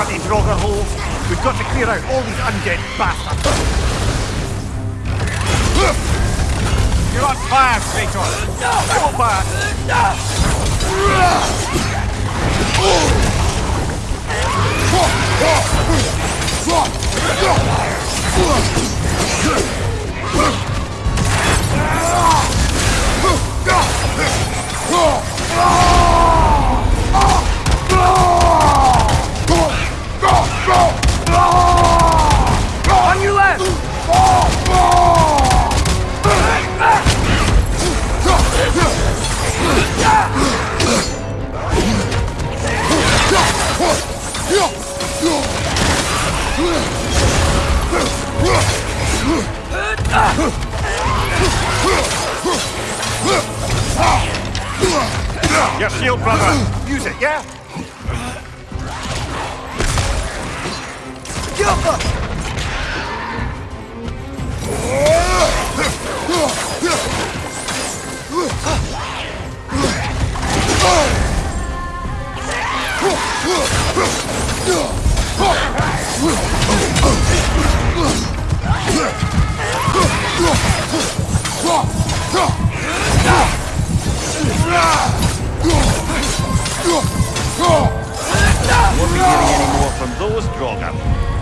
bloody Draugr holes. We've got to clear out all these undead bastards. You're on fire, Kratos. Back. On Your shield, brother. Use it, yeah? Won't droga.